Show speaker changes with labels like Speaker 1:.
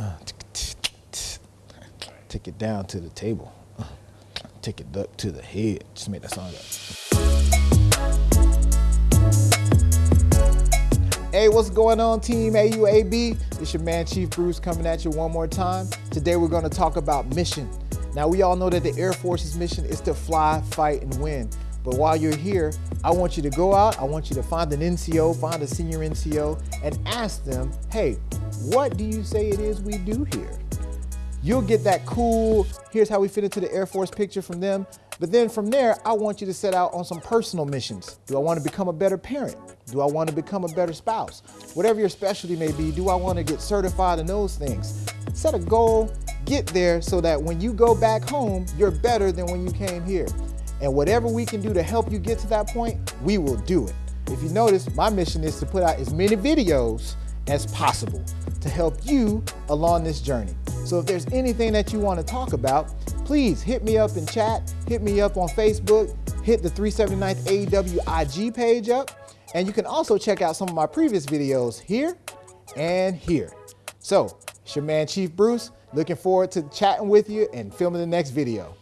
Speaker 1: Uh, take it down to the table. Uh, take it up to the head. Just make that song up. Hey, what's going on, Team AUAB? It's your man, Chief Bruce, coming at you one more time. Today, we're going to talk about mission. Now, we all know that the Air Force's mission is to fly, fight, and win. But while you're here, I want you to go out, I want you to find an NCO, find a senior NCO, and ask them, hey, what do you say it is we do here? You'll get that cool, here's how we fit into the Air Force picture from them. But then from there, I want you to set out on some personal missions. Do I want to become a better parent? Do I want to become a better spouse? Whatever your specialty may be, do I want to get certified in those things? Set a goal, get there so that when you go back home, you're better than when you came here. And whatever we can do to help you get to that point, we will do it. If you notice, my mission is to put out as many videos as possible to help you along this journey. So if there's anything that you want to talk about, please hit me up in chat, hit me up on Facebook, hit the 379th AEW IG page up, and you can also check out some of my previous videos here and here. So, it's your man Chief Bruce, looking forward to chatting with you and filming the next video.